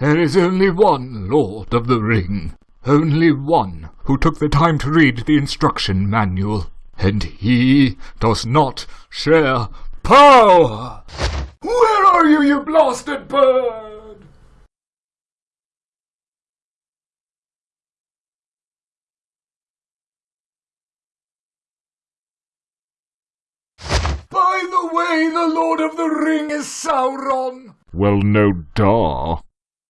There is only one Lord of the Ring. Only one who took the time to read the instruction manual. And he does not share power! Where are you, you blasted bird? By the way, the Lord of the Ring is Sauron! Well, no duh.